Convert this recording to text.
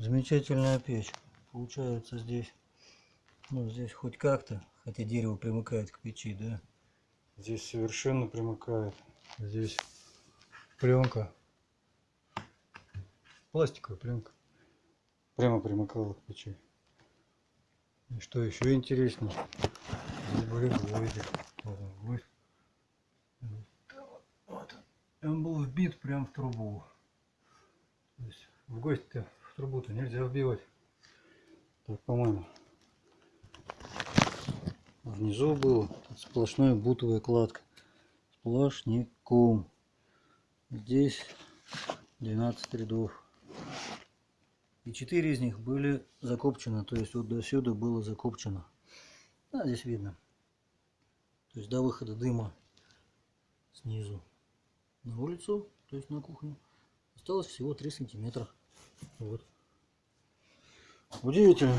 Замечательная печь. Получается здесь, ну здесь хоть как-то, хотя дерево примыкает к печи, да. Здесь совершенно примыкает. Здесь пленка. Пластиковая пленка. Прямо примыкала к печи. И что еще интереснее, здесь были гвозди. Вот он, гвоздь. Вот он. Был вбит прям в трубу. То есть в гвоздь-то в трубу-то нельзя вбивать. Так, по-моему. Внизу было сплошная бутовая кладка. Сплошняком. Здесь 12 рядов. И 4 из них были закопчены. То есть вот до сюда было закопчено. А, здесь видно. То есть до выхода дыма снизу на улицу, то есть на кухню, осталось всего 3 сантиметра. Вот. Удивительно.